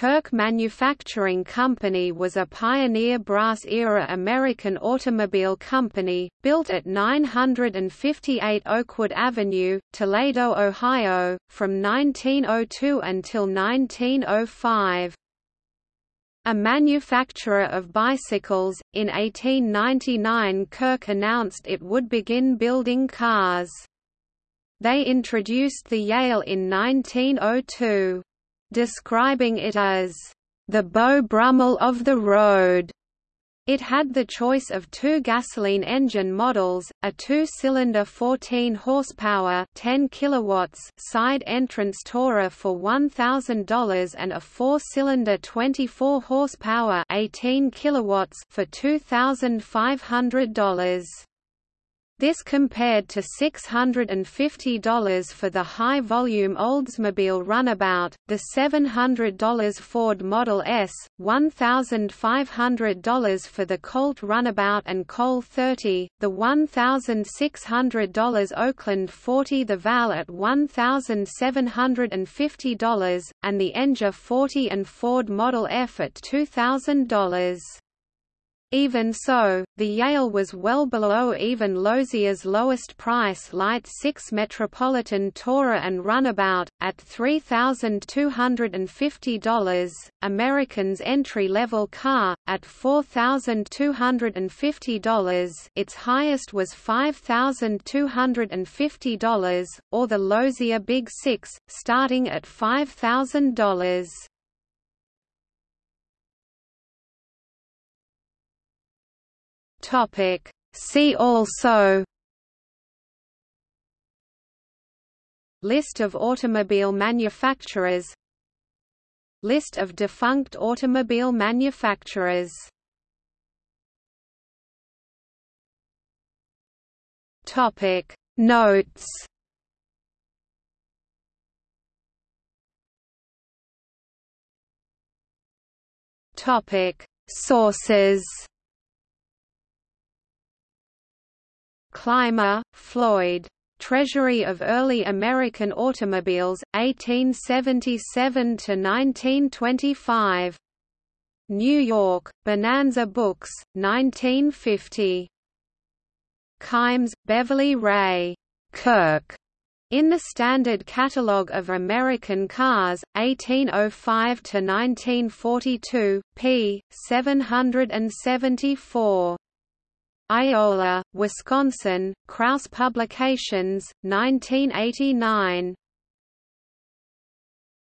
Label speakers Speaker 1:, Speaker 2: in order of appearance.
Speaker 1: Kirk Manufacturing Company was a pioneer brass-era American automobile company, built at 958 Oakwood Avenue, Toledo, Ohio, from 1902 until 1905. A manufacturer of bicycles, in 1899 Kirk announced it would begin building cars. They introduced the Yale in 1902 describing it as the Beau Brummel of the road. It had the choice of two gasoline engine models, a two-cylinder 14 horsepower, 10 kilowatts side entrance Tourer for $1000 and a four-cylinder 24 horsepower, 18 kilowatts for $2500. This compared to $650 for the high-volume Oldsmobile Runabout, the $700 Ford Model S, $1,500 for the Colt Runabout and Cole 30, the $1,600 Oakland 40 the Velie at $1,750, and the Enger 40 and Ford Model F at $2,000. Even so, the Yale was well below even Lozier's lowest price Light 6 Metropolitan Tourer and Runabout, at $3,250, American's entry-level car, at $4,250 its highest was $5,250, or the Lozier Big Six, starting at $5,000. Topic. See also List of automobile manufacturers List of defunct automobile manufacturers Topic Notes Topic Sources Clymer, Floyd. Treasury of Early American Automobiles, 1877–1925. New York, Bonanza Books, 1950. Kimes, Beverly Rae. Kirk. In the Standard Catalogue of American Cars, 1805–1942, p. 774. Iola, Wisconsin, Krause Publications, 1989.